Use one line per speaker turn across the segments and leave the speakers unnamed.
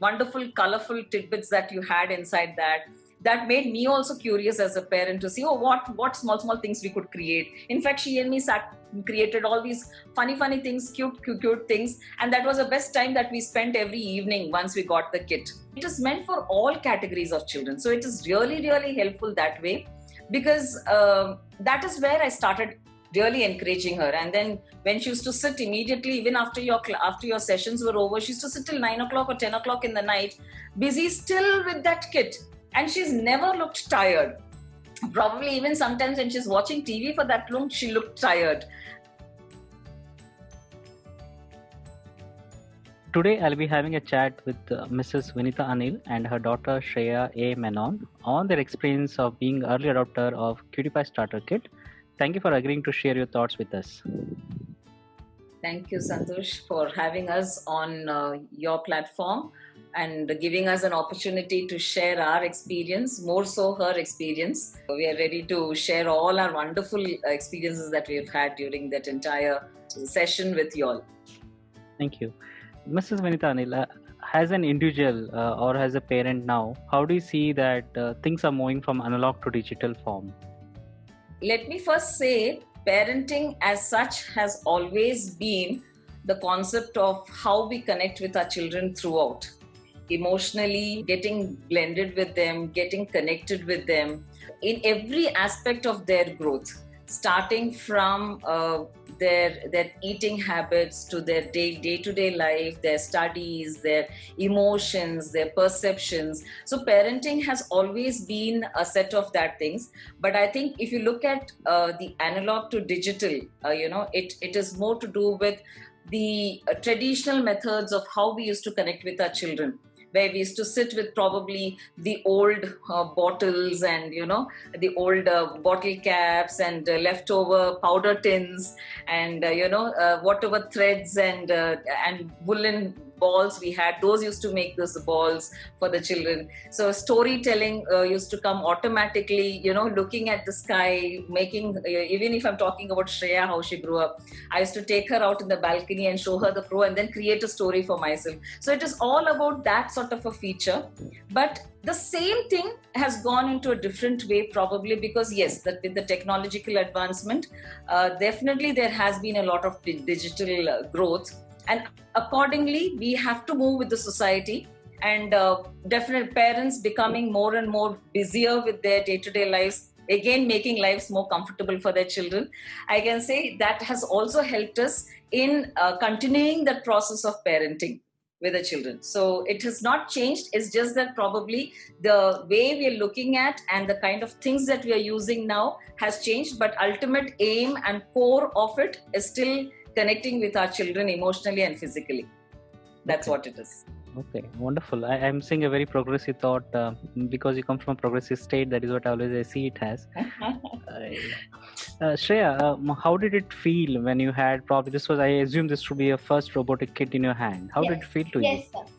wonderful colorful tidbits that you had inside that that made me also curious as a parent to see oh what what small small things we could create. In fact she and me sat created all these funny funny things cute cute cute things and that was the best time that we spent every evening once we got the kit. It is meant for all categories of children. So it is really really helpful that way because uh, that is where i started really encouraging her and then when she used to sit immediately even after your after your sessions were over she used to sit till 9 o'clock or 10 o'clock in the night busy still with that kit and she's never looked tired probably even sometimes when she's watching tv for that long she looked tired
Today, I'll be having a chat with uh, Mrs. Vinita Anil and her daughter Shreya A. Menon on their experience of being early adopter of QtPie Starter Kit. Thank you for agreeing to share your thoughts with us.
Thank you, Santosh, for having us on uh, your platform and giving us an opportunity to share our experience, more so her experience. We are ready to share all our wonderful experiences that we've had during that entire session with you all.
Thank you. Mrs. Vinita Anila, as an individual uh, or as a parent now, how do you see that uh, things are moving from analog to digital form?
Let me first say, parenting as such has always been the concept of how we connect with our children throughout. Emotionally, getting blended with them, getting connected with them. In every aspect of their growth, starting from uh, their their eating habits to their day day to day life, their studies, their emotions, their perceptions. So parenting has always been a set of that things. But I think if you look at uh, the analog to digital, uh, you know, it it is more to do with the uh, traditional methods of how we used to connect with our children where we used to sit with probably the old uh, bottles and you know the old uh, bottle caps and uh, leftover powder tins and uh, you know uh, whatever threads and uh, and woolen balls we had. Those used to make those balls for the children. So storytelling uh, used to come automatically you know looking at the sky making uh, even if i'm talking about shreya how she grew up i used to take her out in the balcony and show her the crow and then create a story for myself. So it is all about that sort of a feature. But the same thing has gone into a different way probably because yes that with the technological advancement uh, definitely there has been a lot of digital uh, growth and accordingly we have to move with the society. And uh, definite parents becoming more and more busier with their day-to-day lives again making lives more comfortable for their children. I can say that has also helped us in uh, continuing the process of parenting with the children. So it has not changed. It's just that probably the way we are looking at and the kind of things that we are using now has changed. But ultimate aim and core of it is still connecting with our children emotionally and physically. That's okay. what it is.
Okay, wonderful. I, am seeing a very progressive thought uh, because you come from a progressive state. That is what I always I see it as. uh, uh, Shreya, um, how did it feel when you had probably this was I assume this would be your first robotic kit in your hand. How yes. did it feel to
yes,
you?
Yes, sir.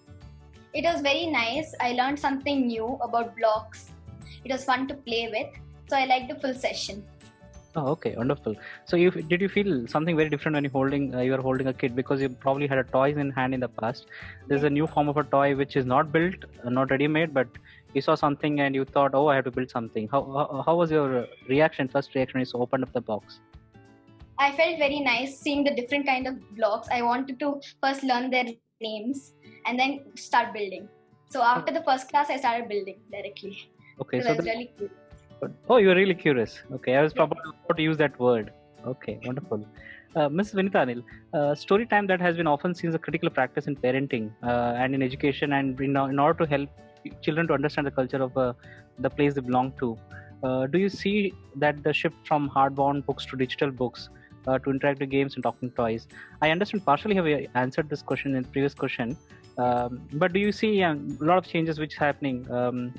It was very nice. I learned something new about blocks. It was fun to play with. So I liked the full session.
Oh, okay, wonderful. So, you did you feel something very different when you holding uh, you are holding a kid because you probably had a toys in hand in the past. There's a new form of a toy which is not built, uh, not ready made, but you saw something and you thought, oh, I have to build something. How how, how was your reaction? First reaction is opened up the box.
I felt very nice seeing the different kind of blocks. I wanted to first learn their names and then start building. So after the first class, I started building directly.
Okay,
so, so that's really cool.
Oh, you're really curious. Okay, I was probably about to use that word. Okay, wonderful. Uh, Ms. Vinita Anil, uh, story time that has been often seen as a critical practice in parenting uh, and in education, and in, in, order to help children to understand the culture of uh, the place they belong to. Uh, do you see that the shift from hardbound books to digital books uh, to interactive games and talking toys? I understand partially have you answered this question in the previous question, um, but do you see um, a lot of changes which is happening? Um,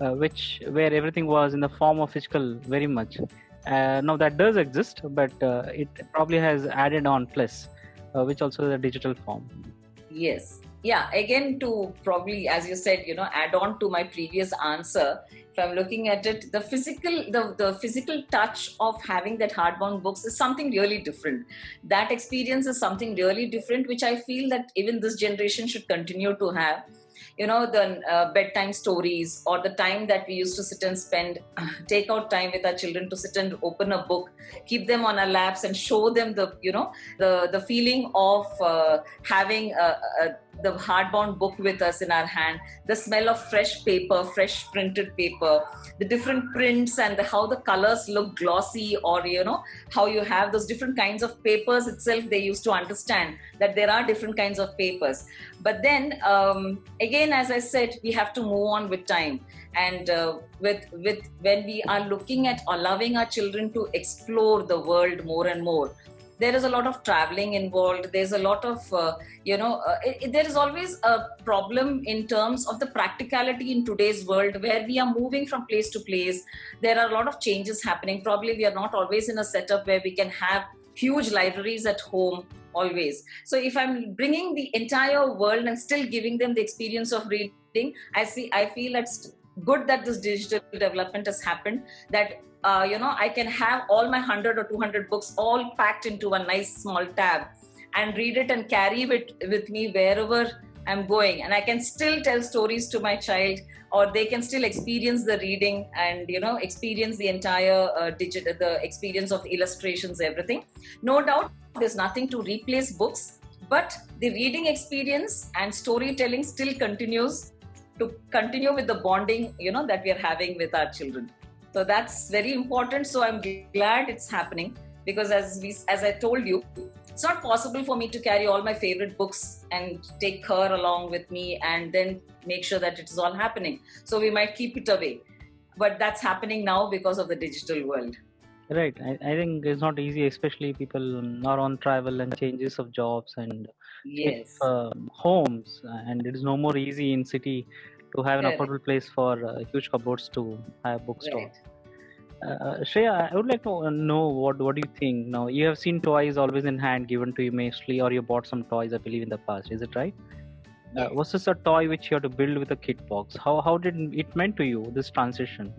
uh, which where everything was in the form of physical very much. Uh, now that does exist, but uh, it probably has added on plus, uh, which also is a digital form.
Yes. Yeah. Again, to probably, as you said, you know, add on to my previous answer. If I'm looking at it, the physical, the, the physical touch of having that hardbound books is something really different. That experience is something really different, which I feel that even this generation should continue to have you know the uh, bedtime stories or the time that we used to sit and spend take out time with our children to sit and open a book keep them on our laps and show them the you know the the feeling of uh, having a, a the hardbound book with us in our hand, the smell of fresh paper, fresh printed paper, the different prints and the, how the colors look glossy, or you know, how you have those different kinds of papers itself. They used to understand that there are different kinds of papers. But then um, again, as I said, we have to move on with time. And uh, with with when we are looking at allowing our children to explore the world more and more, there is a lot of traveling involved. There's a lot of uh, you know uh, it, there is always a problem in terms of the practicality in today's world where we are moving from place to place. There are a lot of changes happening. Probably we are not always in a setup where we can have huge libraries at home always. So if i'm bringing the entire world and still giving them the experience of reading i see i feel it's good that this digital development has happened that uh, you know, I can have all my 100 or 200 books all packed into a nice small tab and read it and carry it with me wherever I'm going. And I can still tell stories to my child or they can still experience the reading and, you know, experience the entire uh, digital, the experience of the illustrations, everything. No doubt there's nothing to replace books, but the reading experience and storytelling still continues to continue with the bonding, you know, that we are having with our children. So that's very important. So I'm glad it's happening because as we, as I told you, it's not possible for me to carry all my favorite books and take her along with me and then make sure that it is all happening. So we might keep it away. But that's happening now because of the digital world.
Right. I, I think it's not easy, especially people are on travel and changes of jobs and
yes.
if, uh, homes. And it is no more easy in city to have an affordable place for uh, huge cupboards to have bookstore.
Right.
Uh, Shreya, I would like to know what what do you think? Now you have seen toys always in hand given to you mostly, or you bought some toys, I believe, in the past. Is it right? Uh, was this a toy which you had to build with a kit box? How how did it meant to you this transition?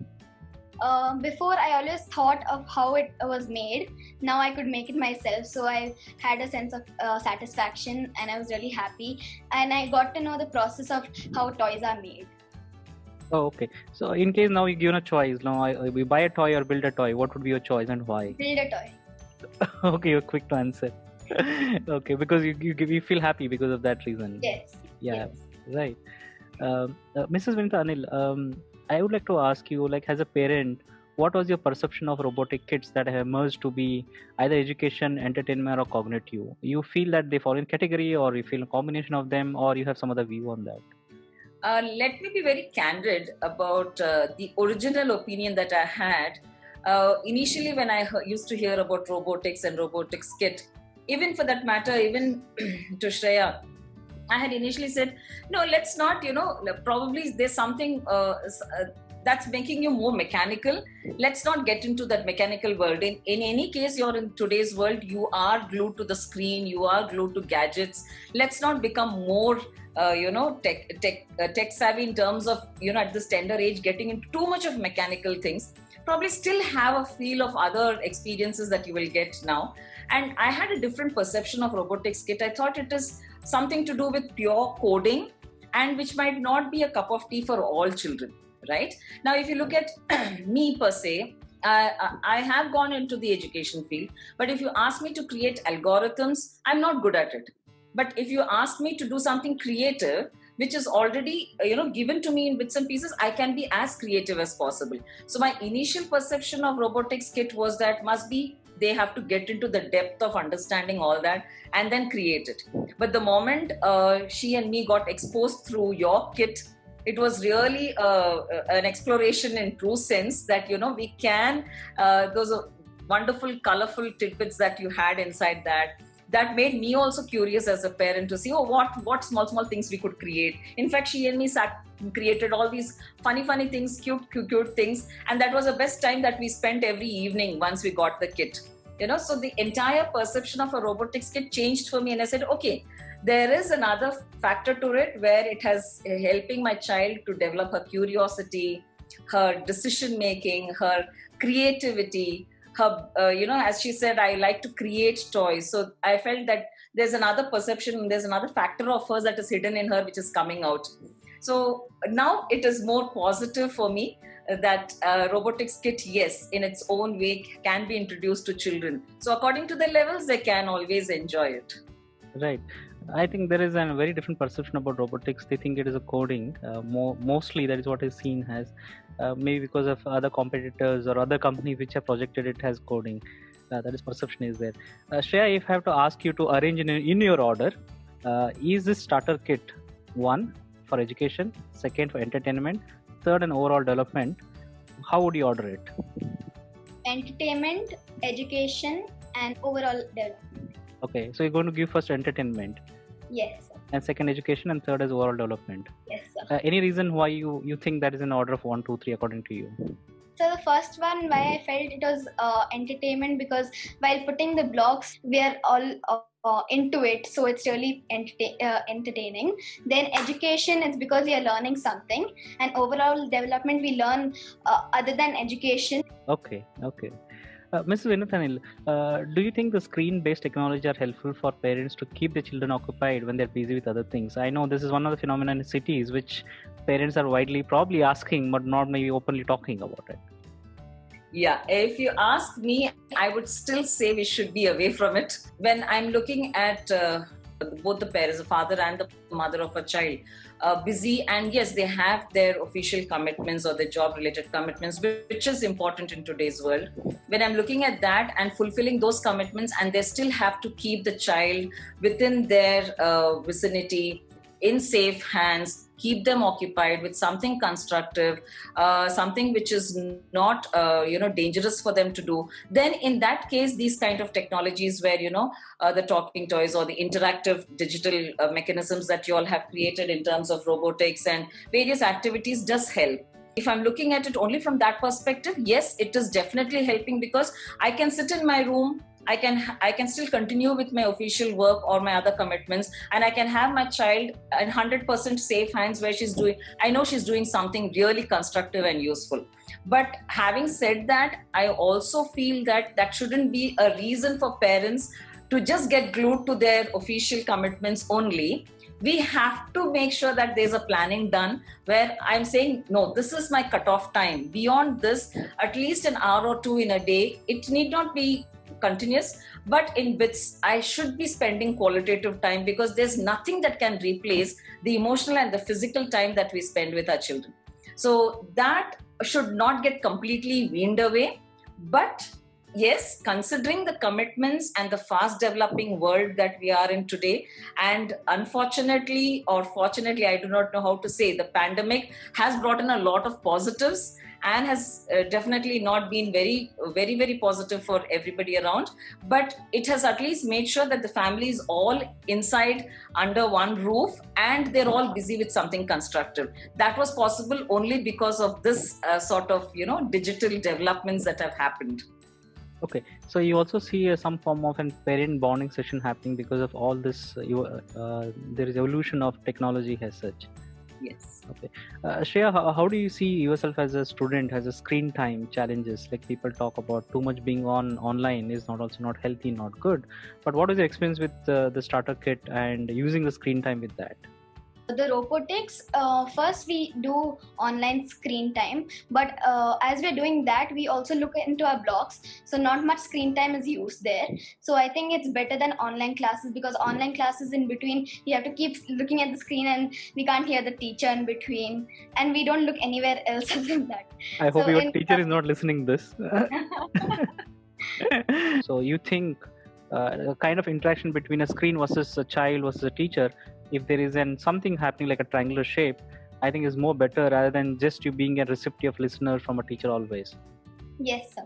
Um, before I always thought of how it was made. Now I could make it myself, so I had a sense of uh, satisfaction, and I was really happy. And I got to know the process of how toys are made.
Oh, okay. So in case now you're given a choice, now I, we buy a toy or build a toy, what would be your choice and why?
Build a toy.
okay, you're quick to answer. okay, because you, you you feel happy because of that reason.
Yes.
Yeah.
Yes.
Right. Um, uh, Mrs. Vinita Anil, um, I would like to ask you, like, as a parent, what was your perception of robotic kits that have emerged to be either education, entertainment, or cognitive? You feel that they fall in category, or you feel a combination of them, or you have some other view on that?
Uh, let me be very candid about uh, the original opinion that I had. Uh, initially, when I he- used to hear about robotics and robotics kit, even for that matter, even to Shreya, I had initially said, no, let's not, you know, probably there's something uh, uh, that's making you more mechanical. Let's not get into that mechanical world. In, in any case, you're in today's world, you are glued to the screen, you are glued to gadgets. Let's not become more uh, you know tech tech uh, tech savvy in terms of you know at this tender age getting into too much of mechanical things probably still have a feel of other experiences that you will get now and i had a different perception of robotics kit i thought it is something to do with pure coding and which might not be a cup of tea for all children right? Now if you look at me per se I, I have gone into the education field but if you ask me to create algorithms i'm not good at it. But if you ask me to do something creative which is already uh, you know given to me in bits and pieces i can be as creative as possible. So my initial perception of robotics kit was that must be they have to get into the depth of understanding all that and then create it. But the moment uh, she and me got exposed through your kit it was really uh, an exploration in true sense that you know we can uh, those wonderful colorful tidbits that you had inside that that made me also curious as a parent to see oh what what small small things we could create. In fact she and me sat created all these funny funny things cute cute cute things and that was the best time that we spent every evening once we got the kit you know so the entire perception of a robotics kit changed for me and i said okay there is another factor to it where it has uh, helping my child to develop her curiosity her decision making her creativity her uh, you know as she said i like to create toys. So i felt that there's another perception there's another factor of hers that is hidden in her which is coming out. So now it is more positive for me that uh, robotics kit, yes, in its own way, can be introduced to children. So according to their levels, they can always enjoy it.
Right. I think there is a very different perception about robotics. They think it is a coding. Uh, more, mostly, that is what is seen as. Uh, maybe because of other competitors or other companies which have projected it as coding. Uh, that is perception is there. Uh, Shreya, if I have to ask you to arrange in, in your order, uh, is this starter kit one for education, second for entertainment, third and overall development? How would you order it?
Entertainment, education, and overall development.
Okay, so you're going to give first entertainment.
Yes. Sir.
And second education, and third is overall development.
Yes, sir.
Uh, any reason why you you think that is in order of one, two, three, according to you?
So the first one, why I felt it was uh, entertainment because while putting the blocks, we are all uh, into it, so it's really uh, entertaining. Then education is because we are learning something, and overall development we learn uh, other than education.
Okay, okay. Uh, Mrs. Vinita Anil, uh, do you think the screen-based technology are helpful for parents to keep the children occupied when they're busy with other things? I know this is one of the phenomena in cities which parents are widely probably asking but not maybe openly talking about it.
Yeah, if you ask me, I would still say we should be away from it. When I'm looking at uh, both the parents, the father and the mother of a child, uh, busy, and yes, they have their official commitments or their job related commitments, which is important in today's world. When I'm looking at that and fulfilling those commitments, and they still have to keep the child within their uh, vicinity in safe hands keep them occupied with something constructive uh, something which is not uh, you know dangerous for them to do then in that case these kind of technologies where you know uh, the talking toys or the interactive digital uh, mechanisms that you all have created in terms of robotics and various activities does help. If i'm looking at it only from that perspective yes it is definitely helping because i can sit in my room i can i can still continue with my official work or my other commitments. And i can have my child in 100% safe hands where she's doing i know she's doing something really constructive and useful. But having said that i also feel that that shouldn't be a reason for parents to just get glued to their official commitments only. We have to make sure that there's a planning done where i'm saying no this is my cutoff time. Beyond this at least an hour or two in a day it need not be continuous but in bits i should be spending qualitative time because there's nothing that can replace the emotional and the physical time that we spend with our children. So that should not get completely weaned away but yes considering the commitments and the fast developing world that we are in today and unfortunately or fortunately i do not know how to say the pandemic has brought in a lot of positives and has uh, definitely not been very very very positive for everybody around but it has at least made sure that the family is all inside under one roof and they're all busy with something constructive. That was possible only because of this uh, sort of you know digital developments that have happened.
Okay so you also see uh, some form of a parent bonding session happening because of all this uh, you, uh, there is evolution of technology as such
yes.
Okay. Uh, Shreya, how, how, do you see yourself as a student as a screen time challenges? Like people talk about too much being on online is not also not healthy not good. But what is your experience with uh, the starter kit and using the screen time with that
the robotics uh, first we do online screen time but uh, as we're doing that we also look into our blocks so not much screen time is used there. So i think it's better than online classes because online classes in between you have to keep looking at the screen and we can't hear the teacher in between and we don't look anywhere else other than that.
I hope so your teacher is not listening this. So you think uh, kind of interaction between a screen versus a child versus a teacher if there is an something happening like a triangular shape i think is more better rather than just you being a receptive listener from a teacher always.
Yes sir.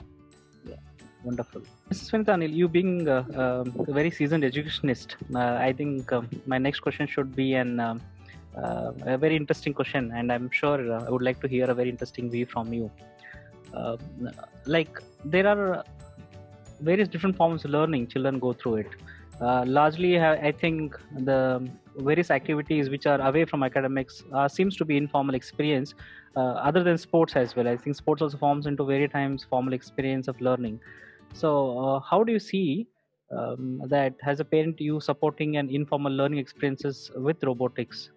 Yeah. Wonderful. Mrs Vinita Anil, you being uh, uh, a very seasoned educationist uh, i think um, my next question should be an um, uh, a very interesting question and i'm sure uh, i would like to hear a very interesting view from you. Um, like there are various different forms of learning children go through it. Uh, largely i think the various activities which are away from academics uh, seems to be informal experience uh, other than sports as well. I think sports also forms into very times formal experience of learning. So uh, how do you see um, that as a parent you supporting an informal learning experiences with robotics?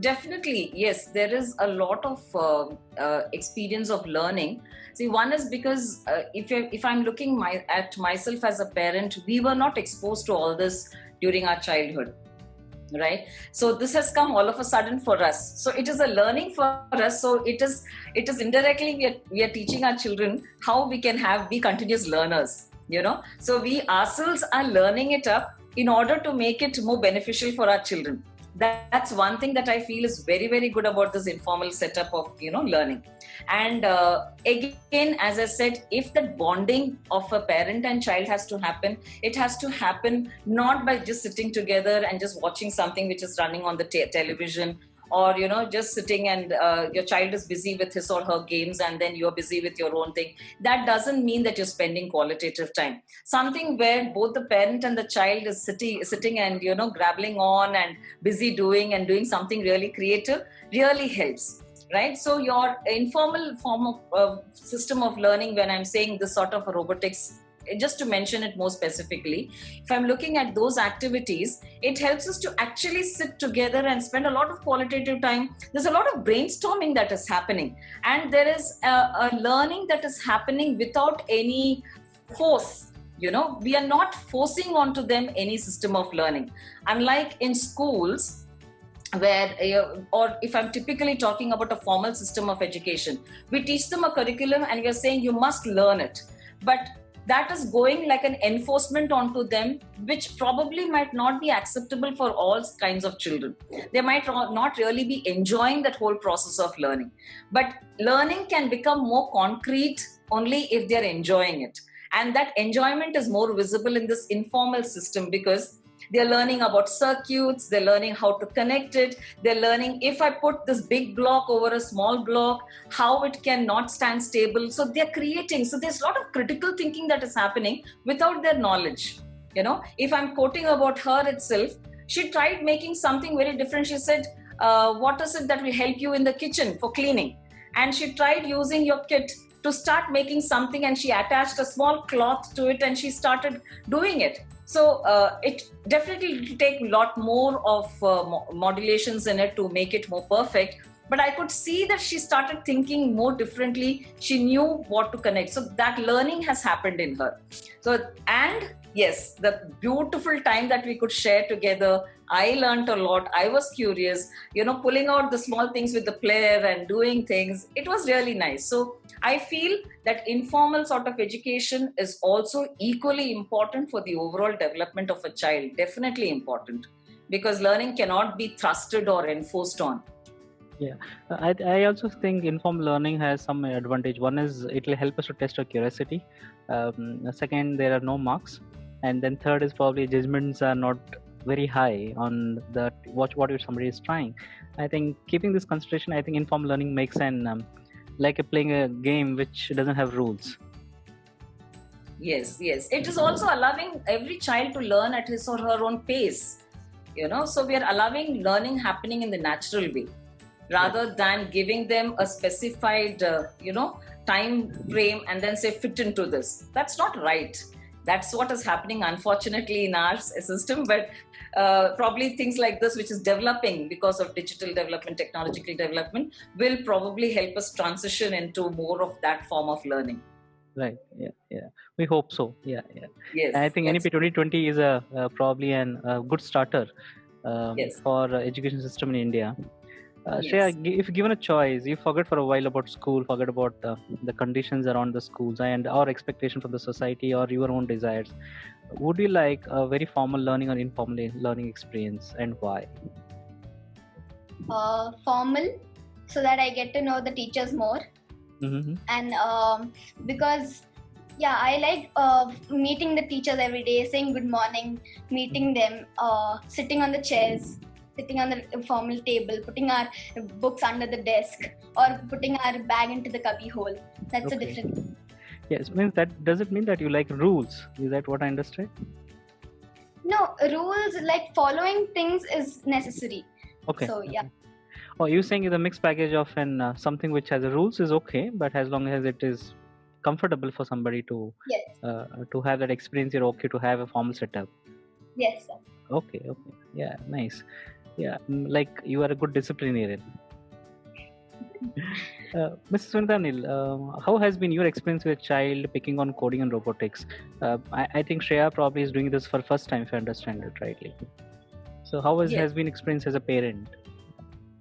Definitely yes. There is a lot of uh, uh, experience of learning. See one is because uh, if if i'm looking my, at myself as a parent we were not exposed to all this during our childhood right? So this has come all of a sudden for us. So it is a learning for us. So it is it is indirectly we are, we are teaching our children how we can have be continuous learners you know? So we ourselves are learning it up in order to make it more beneficial for our children that, that's one thing that i feel is very very good about this informal setup of you know learning. And uh, again as i said if the bonding of a parent and child has to happen it has to happen not by just sitting together and just watching something which is running on the te- television or you know just sitting and uh, your child is busy with his or her games and then you're busy with your own thing. That doesn't mean that you're spending qualitative time. Something where both the parent and the child is sitting sitting and you know grappling on and busy doing and doing something really creative really helps right? So your informal form of uh, system of learning when i'm saying this sort of robotics just to mention it more specifically, if I'm looking at those activities, it helps us to actually sit together and spend a lot of qualitative time. There's a lot of brainstorming that is happening, and there is a, a learning that is happening without any force. You know, we are not forcing onto them any system of learning. Unlike in schools, where uh, or if i'm typically talking about a formal system of education we teach them a curriculum and we are saying you must learn it but that is going like an enforcement onto them, which probably might not be acceptable for all kinds of children. They might not really be enjoying that whole process of learning. But learning can become more concrete only if they're enjoying it. And that enjoyment is more visible in this informal system because they're learning about circuits, they're learning how to connect it, they're learning if I put this big block over a small block, how it can not stand stable. So they're creating. So there's a lot of critical thinking that is happening without their knowledge. You know, if I'm quoting about her itself, she tried making something very different. She said, uh, What is it that will help you in the kitchen for cleaning? And she tried using your kit to start making something and she attached a small cloth to it and she started doing it so uh, it definitely take a lot more of uh, modulations in it to make it more perfect. But I could see that she started thinking more differently. She knew what to connect. So that learning has happened in her. So, and yes, the beautiful time that we could share together. I learned a lot. I was curious, you know, pulling out the small things with the player and doing things. It was really nice. So I feel that informal sort of education is also equally important for the overall development of a child. Definitely important because learning cannot be thrusted or enforced on.
Yeah, I, I also think informal learning has some advantage. One is it will help us to test our curiosity. Um, second, there are no marks, and then third is probably judgments are not very high on that what what if somebody is trying. I think keeping this consideration, I think informal learning makes an um, like playing a game which doesn't have rules.
Yes yes. It is also allowing every child to learn at his or her own pace you know? So we are allowing learning happening in the natural way rather than giving them a specified uh, you know time frame and then say fit into this. That's not right that's what is happening unfortunately in our system. But uh, probably things like this which is developing because of digital development technological development will probably help us transition into more of that form of learning.
Right. Yeah yeah. We hope so. Yeah yeah.
Yes
and i think nep 2020 is a uh, probably an, a good starter um, yes. for education system in india uh, yes. Shreya, if given a choice, you forget for a while about school, forget about uh, the conditions around the schools and our expectation from the society or your own desires. Would you like a very formal learning or informal learning experience, and why?
Uh, formal, so that I get to know the teachers more, mm-hmm. and um, because yeah i like uh, meeting the teachers every day saying good morning meeting them uh, sitting on the chairs sitting on the formal table, putting our books under the desk, or putting our bag into the cubby hole. That's okay. a different.
Yes, means that does it mean that you like rules? Is that what I understand?
No, rules like following things is necessary.
Okay.
So yeah.
Oh, you saying the mixed package of an uh, something which has rules is okay, but as long as it is comfortable for somebody to
yes.
uh, to have that experience, you're okay to have a formal setup.
Yes. Sir.
Okay. Okay. Yeah. Nice Yeah, mm, like you are a good disciplinarian. Uh, Mrs. Vinita Anil, uh, how has been your experience with child picking on coding and robotics? Uh, I, I, think Shreya probably is doing this for first time, if I understand it rightly. So, how has, yes. has been experience as a parent?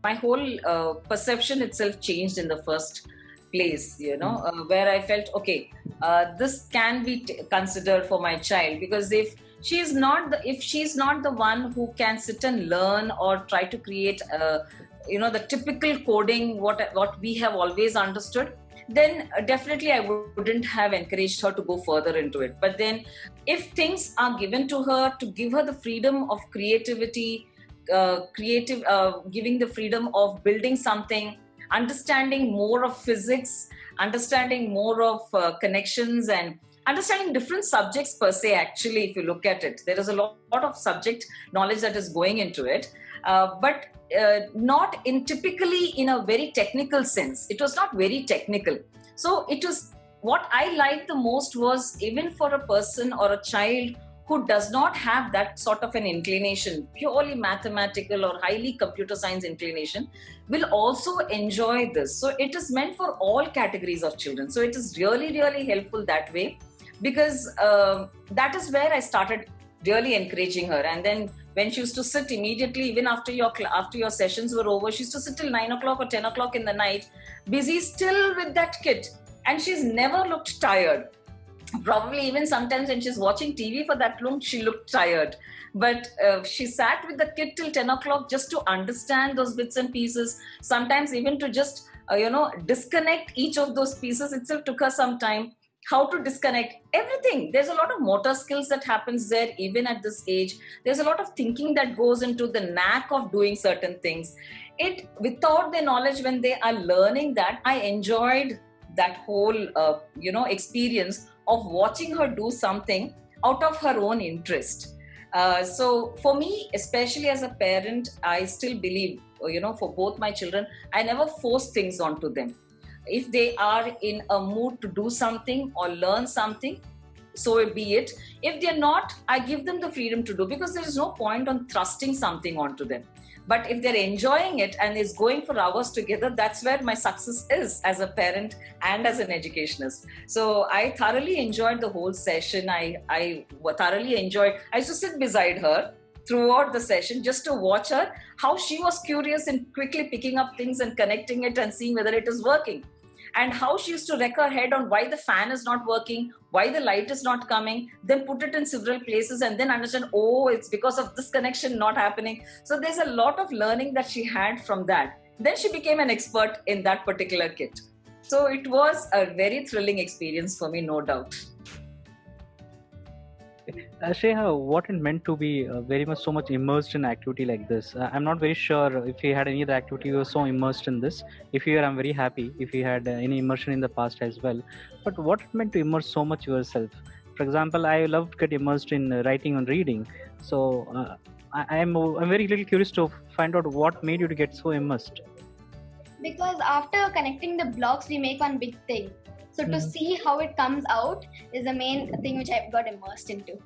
My whole uh, perception itself changed in the first place, you know, uh, where I felt, okay, uh, this can be t- considered for my child because if is not the if she's not the one who can sit and learn or try to create you know the typical coding what what we have always understood then definitely i wouldn't have encouraged her to go further into it. But then if things are given to her to give her the freedom of creativity uh, creative uh, giving the freedom of building something understanding more of physics understanding more of uh, connections and understanding different subjects per se actually if you look at it there is a lot, lot of subject knowledge that is going into it uh, but uh, not in typically in a very technical sense. It was not very technical. So it was what I liked the most was even for a person or a child who does not have that sort of an inclination, purely mathematical or highly computer science inclination, will also enjoy this. So it is meant for all categories of children. So it is really, really helpful that way because uh, that is where I started really encouraging her. And then when she used to sit immediately, even after your after your sessions were over, she used to sit till nine o'clock or ten o'clock in the night, busy still with that kid, and she's never looked tired. Probably even sometimes when she's watching TV for that long, she looked tired. But uh, she sat with the kid till ten o'clock just to understand those bits and pieces. Sometimes even to just uh, you know disconnect each of those pieces itself took her some time how to disconnect everything. There's a lot of motor skills that happens there even at this age. There's a lot of thinking that goes into the knack of doing certain things. It without their knowledge when they are learning that i enjoyed that whole uh, you know experience of watching her do something out of her own interest. Uh, so for me especially as a parent i still believe you know for both my children i never force things onto them if they are in a mood to do something or learn something so be it. If they're not i give them the freedom to do because there is no point on thrusting something onto them. But if they're enjoying it and is going for hours together that's where my success is as a parent and as an educationist. So i thoroughly enjoyed the whole session. I i thoroughly enjoyed i used to sit beside her throughout the session just to watch her how she was curious in quickly picking up things and connecting it and seeing whether it is working and how she used to wreck her head on why the fan is not working, why the light is not coming, then put it in several places and then understand, oh, it's because of this connection not happening. So there's a lot of learning that she had from that. Then she became an expert in that particular kit. So it was a very thrilling experience for me, no doubt.
Uh, what it meant to be uh, very much so much immersed in activity like this? Uh, I'm not very sure if you had any other activity you were so immersed in this. If you are, I'm very happy. If you had uh, any immersion in the past as well. But what it meant to immerse so much yourself? For example, I love to get immersed in uh, writing and reading. So uh, I, am I'm, I'm very little curious to find out what made you to get so immersed.
Because after connecting the blocks, we make one big thing so to mm-hmm. see how it comes out is the main thing which I got immersed into.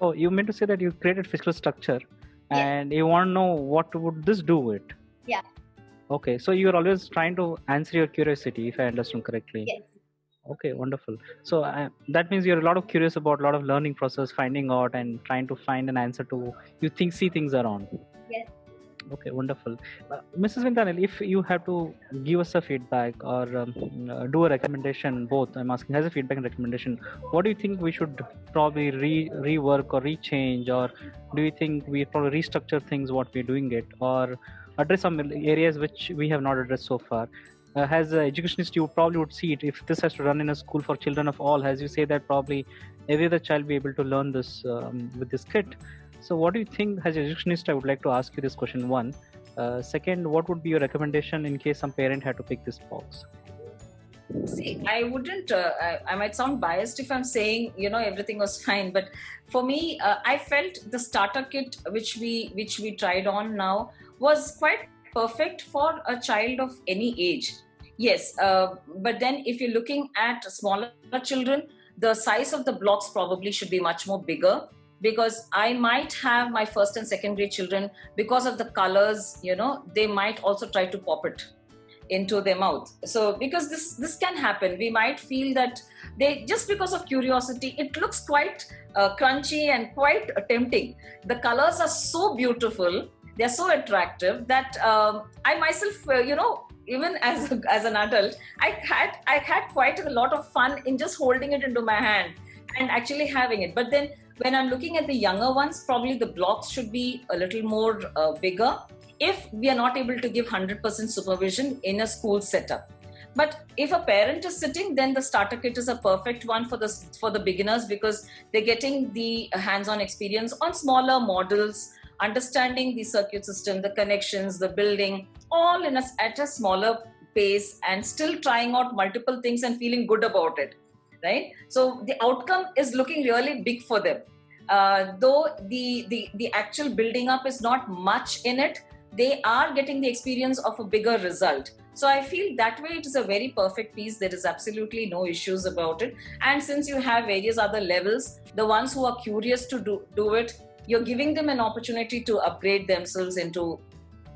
Oh, you meant to say that you created physical structure, yes. and you want to know what would this do with?
Yeah.
Okay, so you're always trying to answer your curiosity, if I understand correctly.
Yes.
Okay, wonderful. So uh, that means you're a lot of curious about a lot of learning process, finding out, and trying to find an answer to you think see things around. Okay wonderful. Uh, mrs Vinita Anil if you have to give us a feedback or um, uh, do a recommendation both i'm asking as a feedback and recommendation what do you think we should probably re- rework or rechange? Or do you think we probably restructure things what we're doing it? Or address some areas which we have not addressed so far. Uh, as an educationist you probably would see it if this has to run in a school for children of all as you say that probably every other child be able to learn this um, with this kit so, what do you think, as a educationist, I would like to ask you this question one. Uh, second, what would be your recommendation in case some parent had to pick this box?
See, I wouldn't. Uh, I, I, might sound biased if I'm saying you know everything was fine, but for me, uh, I felt the starter kit which we which we tried on now was quite perfect for a child of any age. Yes, uh, but then if you're looking at smaller children, the size of the blocks probably should be much more bigger because I might have my first and second grade children because of the colors, you know, they might also try to pop it into their mouth. So because this this can happen, we might feel that they just because of curiosity, it looks quite uh, crunchy and quite tempting. The colors are so beautiful, they're so attractive that um, I myself, uh, you know, even as as an adult, I had I had quite a lot of fun in just holding it into my hand and actually having it. But then when I'm looking at the younger ones, probably the blocks should be a little more uh, bigger if we are not able to give 100% supervision in a school setup. But if a parent is sitting, then the starter kit is a perfect one for the for the beginners because they're getting the hands-on experience on smaller models, understanding the circuit system, the connections, the building, all in a, at a smaller pace, and still trying out multiple things and feeling good about it right? So the outcome is looking really big for them. Uh, though the, the the actual building up is not much in it they are getting the experience of a bigger result. So i feel that way it is a very perfect piece. There is absolutely no issues about it. And since you have various other levels the ones who are curious to do, do it you're giving them an opportunity to upgrade themselves into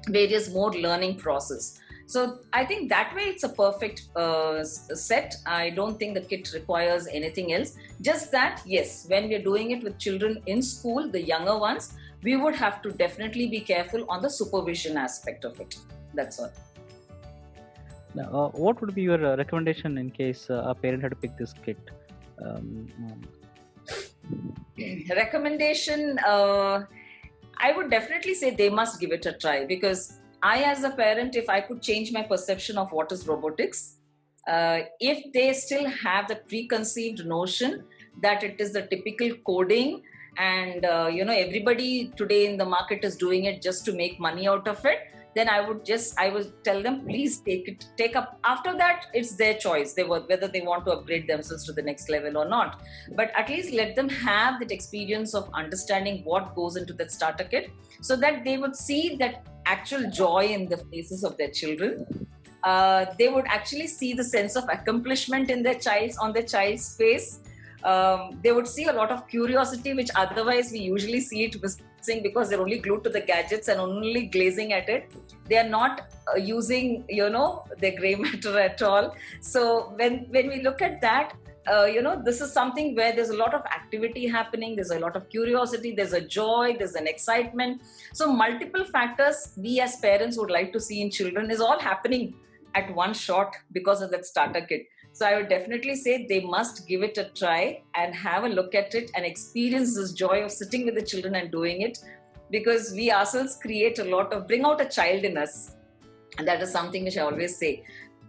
various more learning process so I think that way it's a perfect uh, set. I don't think the kit requires anything else. Just that, yes, when we're doing it with children in school, the younger ones, we would have to definitely be careful on the supervision aspect of it. That's all.
Now, uh, what would be your uh, recommendation in case uh, a parent had to pick this kit? Um,
um. recommendation, uh, I would definitely say they must give it a try because I, as a parent, if I could change my perception of what is robotics, uh, if they still have the preconceived notion that it is the typical coding and uh, you know everybody today in the market is doing it just to make money out of it then i would just i would tell them please take it take up. After that it's their choice. They were whether they want to upgrade themselves to the next level or not. But at least let them have that experience of understanding what goes into that starter kit so that they would see that actual joy in the faces of their children. Uh, they would actually see the sense of accomplishment in their child's on their child's face. Um, they would see a lot of curiosity which otherwise we usually see it missing because they're only glued to the gadgets and only glazing at it. They are not uh, using you know their gray matter at all. So when when we look at that uh, you know this is something where there's a lot of activity happening. There's a lot of curiosity. There's a joy. There's an excitement. So multiple factors we as parents would like to see in children is all happening at one shot because of that starter kit so i would definitely say they must give it a try and have a look at it and experience this joy of sitting with the children and doing it because we ourselves create a lot of bring out a child in us and that is something which i always say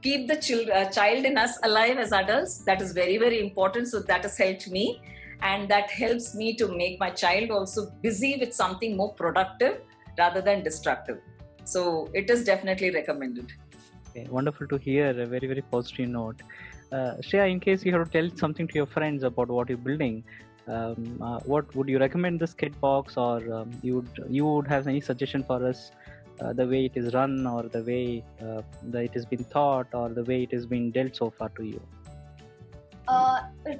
keep the child, uh, child in us alive as adults. That is very, very important. So that has helped me. And that helps me to make my child also busy with something more productive rather than destructive. So it is definitely recommended.
Okay, wonderful to hear. A very, very positive note. Uh, Shreya, in case you have to tell something to your friends about what you're building, um, uh, what would you recommend this kit box, or um, you would you would have any suggestion for us uh, the way it is run or the way uh, that it has been thought or the way it has been dealt so far to you?
Uh,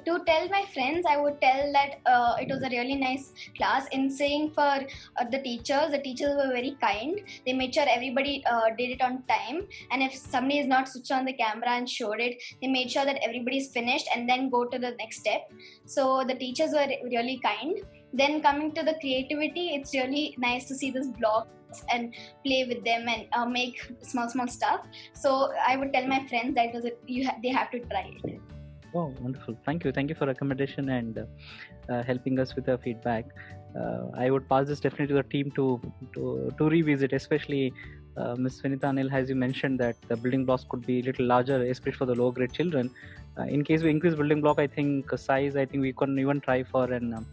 to tell my friends, I would tell that uh, it was a really nice class. In saying for uh, the teachers, the teachers were very kind. They made sure everybody uh, did it on time. And if somebody is not switched on the camera and showed it, they made sure that everybody's finished and then go to the next step. So the teachers were really kind. Then coming to the creativity, it's really nice to see this blog and play with them and uh, make small small stuff so i would tell my friends that was it, you ha- they have to try it
oh wonderful thank you thank you for recommendation and uh, helping us with the feedback uh, i would pass this definitely to the team to to, to revisit especially uh, Ms. Vinita Anil, as you mentioned, that the building blocks could be a little larger, especially for the low grade children. Uh, in case we increase building block, I think uh, size, I think we can even try for an um,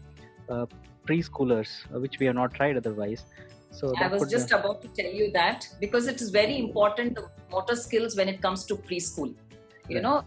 uh, preschoolers, uh, which we have not tried otherwise.
So I was just uh, about to tell you that because it is very important the motor skills when it comes to preschool. You right. know,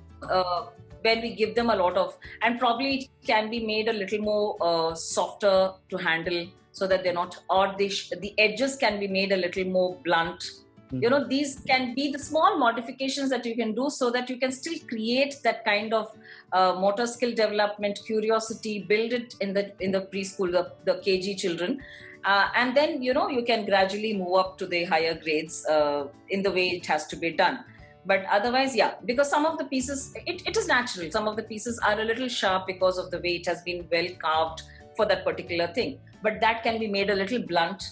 when we give them a lot of, and probably it can be made a little more uh, softer to handle so that they're not, or the the edges can be made a little more blunt.
Mhm.
you know these can be the small modifications that you can do so that you can still create that kind of uh, motor skill development curiosity build it in the in the preschool the, the kg children. Uh, and then you know you can gradually move up to the higher grades uh, in the way it has to be done but otherwise yeah because some of the pieces it, it is natural. Some of the pieces are a little sharp because of the way it has been well carved for that particular thing. But that can be made a little blunt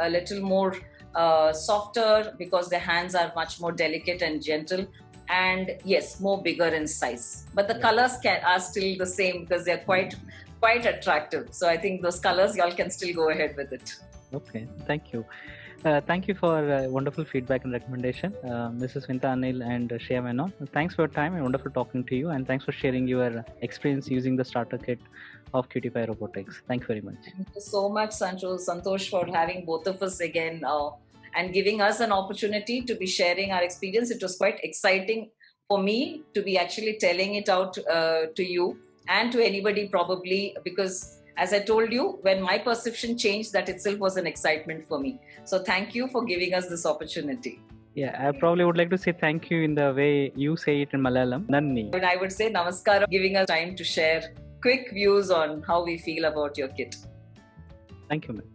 a little more uh, softer because the hands are much more delicate and gentle. And yes more bigger in size. But the
Yeah.
colors can are still the same because they're quite quite attractive. So i think those colors y'all can still go ahead with it
Okay, thank you. Uh, thank you for uh, wonderful feedback and recommendation, uh, Mrs. Vinita Anil and uh, Shreya Menon. Thanks for your time and wonderful talking to you, and thanks for sharing your experience using the starter kit of QT5 Robotics. Thank you very much.
Thank you so much, Sancho, Santosh, for having both of us again uh, and giving us an opportunity to be sharing our experience. It was quite exciting for me to be actually telling it out uh, to you and to anybody, probably, because as I told you, when my perception changed, that itself was an excitement for me. So, thank you for giving us this opportunity.
Yeah, I probably would like to say thank you in the way you say it in Malayalam. Nanni.
And I would say namaskar, giving us time to share quick views on how we feel about your kit.
Thank you, ma'am.